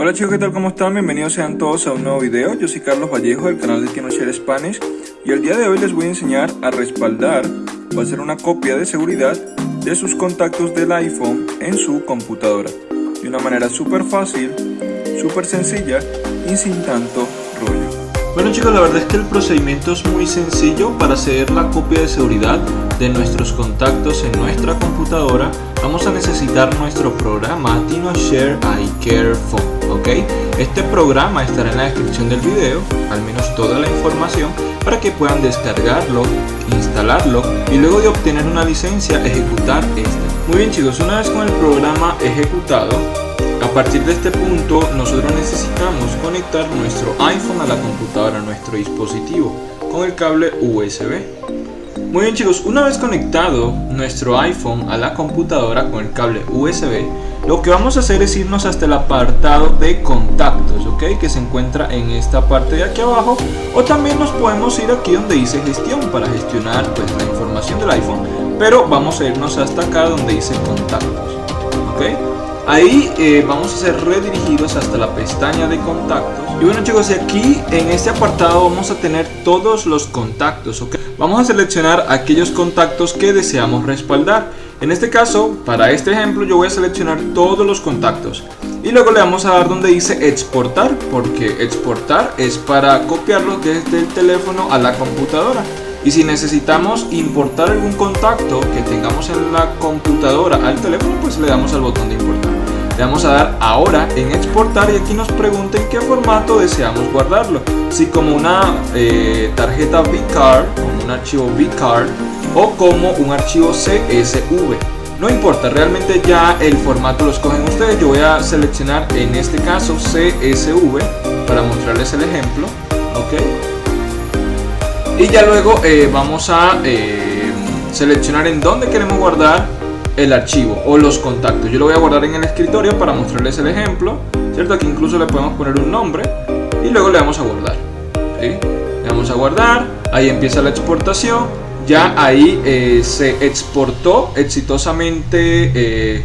Hola chicos, ¿qué tal? ¿Cómo están? Bienvenidos sean todos a un nuevo video. Yo soy Carlos Vallejo del canal de TinoShare Spanish y el día de hoy les voy a enseñar a respaldar o hacer una copia de seguridad de sus contactos del iPhone en su computadora de una manera súper fácil, súper sencilla y sin tanto rollo. Bueno chicos, la verdad es que el procedimiento es muy sencillo para hacer la copia de seguridad de nuestros contactos en nuestra computadora vamos a necesitar nuestro programa TinoShare iCare Phone, ¿ok? Este programa estará en la descripción del video, al menos toda la información, para que puedan descargarlo, instalarlo y luego de obtener una licencia ejecutar este. Muy bien chicos, una vez con el programa ejecutado, a partir de este punto nosotros necesitamos conectar nuestro iPhone a la computadora, a nuestro dispositivo, con el cable USB. Muy bien chicos, una vez conectado nuestro iPhone a la computadora con el cable USB, lo que vamos a hacer es irnos hasta el apartado de contactos, ¿ok? Que se encuentra en esta parte de aquí abajo, o también nos podemos ir aquí donde dice gestión para gestionar pues, la información del iPhone, pero vamos a irnos hasta acá donde dice contactos, ¿ok? Ahí eh, vamos a ser redirigidos hasta la pestaña de contactos. Y bueno chicos, aquí en este apartado vamos a tener todos los contactos. ¿ok? Vamos a seleccionar aquellos contactos que deseamos respaldar. En este caso, para este ejemplo, yo voy a seleccionar todos los contactos. Y luego le vamos a dar donde dice exportar, porque exportar es para copiarlo desde el teléfono a la computadora. Y si necesitamos importar algún contacto que tengamos en la computadora al teléfono, pues le damos al botón de importar. Le vamos a dar ahora en exportar y aquí nos pregunta en qué formato deseamos guardarlo. Si como una eh, tarjeta VCard, como un archivo VCard o como un archivo CSV. No importa, realmente ya el formato lo escogen ustedes. Yo voy a seleccionar en este caso CSV para mostrarles el ejemplo. ¿ok? Y ya luego eh, vamos a eh, seleccionar en dónde queremos guardar el archivo o los contactos. Yo lo voy a guardar en el escritorio para mostrarles el ejemplo, ¿cierto? Aquí incluso le podemos poner un nombre y luego le damos a guardar. Le damos a guardar, ahí empieza la exportación, ya ahí eh, se exportó exitosamente eh,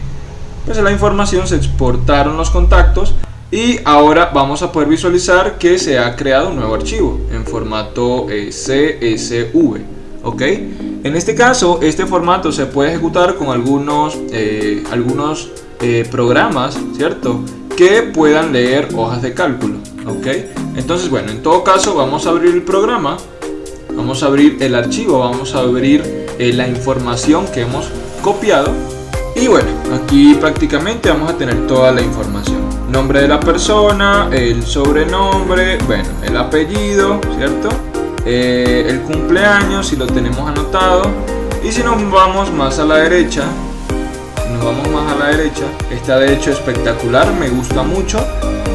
pues la información, se exportaron los contactos y ahora vamos a poder visualizar que se ha creado un nuevo archivo en formato eh, CSV, ¿ok? En este caso, este formato se puede ejecutar con algunos, eh, algunos eh, programas, ¿cierto? Que puedan leer hojas de cálculo, ¿ok? Entonces, bueno, en todo caso vamos a abrir el programa, vamos a abrir el archivo, vamos a abrir eh, la información que hemos copiado y bueno, aquí prácticamente vamos a tener toda la información. Nombre de la persona, el sobrenombre, bueno, el apellido, ¿cierto? Eh, el cumpleaños si lo tenemos anotado. Y si nos vamos más a la derecha nos vamos más a la derecha. Está de hecho espectacular me gusta mucho.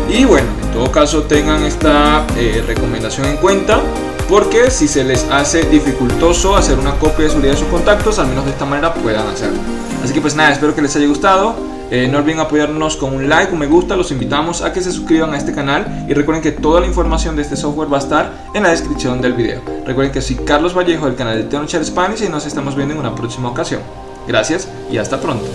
Y bueno en todo caso tengan esta eh, recomendación en cuenta porque si se les hace dificultoso hacer una copia de seguridad de sus contactos al menos de esta manera puedan hacerlo. Así que pues nada espero que les haya gustado eh, no olviden apoyarnos con un like, un me gusta, los invitamos a que se suscriban a este canal y recuerden que toda la información de este software va a estar en la descripción del video. Recuerden que soy Carlos Vallejo del canal de Teonochar Spanish y nos estamos viendo en una próxima ocasión. Gracias y hasta pronto.